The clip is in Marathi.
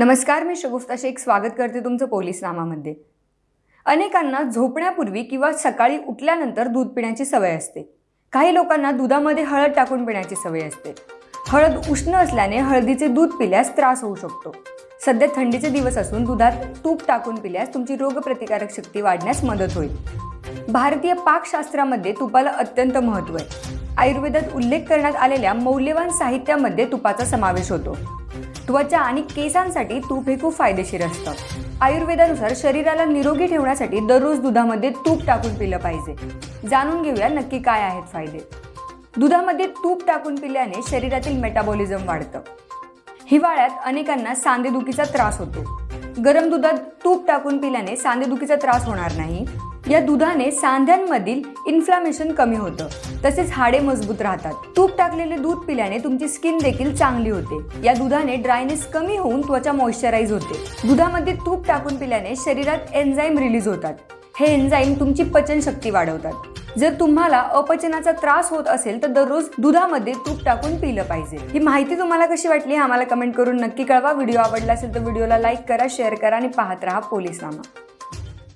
नमस्कार मी शगुफ्ता शेख. स्वागत करते तुमचं पोलीस नामामध्ये अनेकांना झोपण्यापूर्वी किंवा सकाळी उठल्यानंतर दूध पिण्याची सवय असते. काही लोकांना दुधामध्ये हळद टाकून पिण्याची सवय असते. हळद उष्ण असल्याने हळदीचे दूध पिल्यास त्रास होऊ शकतो. सध्या थंडीचे दिवस असून दुधात तूप टाकून पिल्यास तुमची रोगप्रतिकारक शक्ती वाढण्यास मदत होईल. भारतीय पाकशास्त्रामध्ये तुपाला अत्यंत महत्त्व आहे. आयुर्वेदात उल्लेख करण्यात आलेल्या मौल्यवान साहित्यामध्ये तुपाचा समावेश होतो. त्वचा आणि केसांसाठी तूप हे खूप फायदेशीर असतं. आयुर्वेदानुसार शरीराला निरोगी ठेवण्यासाठी दररोज दुधामध्ये तूप टाकून पिलं पाहिजे. जाणून घेऊया नक्की काय आहेत फायदे. दुधामध्ये तूप टाकून पिल्याने शरीरातील मेटाबॉलिझम वाढतं. हिवाळ्यात अनेकांना सांधेदुखीचा त्रास होतो. गरम दुधात तूप टाकून पिल्याने सांधेदुखीचा त्रास होणार नाही. या दुधाने सांध्यांमधील इन्फ्लामेशन कमी होतं. तसेच हाडे मजबूत राहतात. तूप टाकलेले दूध पिल्याने तुमची स्किन देखील चांगली होते. या दुधाने ड्रायनेस कमी होऊन त्वचा मॉइश्चराईज होते. दुधामध्ये तूप टाकून पिल्याने शरीरात एन्झाईम रिलीज होतात. हे एन्झाईम तुमची पचनशक्ती वाढवतात. जर तुम्हाला अपचनाचा त्रास होत असेल तर दररोज दुधामध्ये तूप टाकून पिलं पाहिजे. ही माहिती तुम्हाला कशी वाटली आम्हाला कमेंट करून नक्की कळवा. व्हिडिओ आवडला असेल तर व्हिडिओला लाईक करा शेअर करा आणि पाहत राहा पोलीस नामा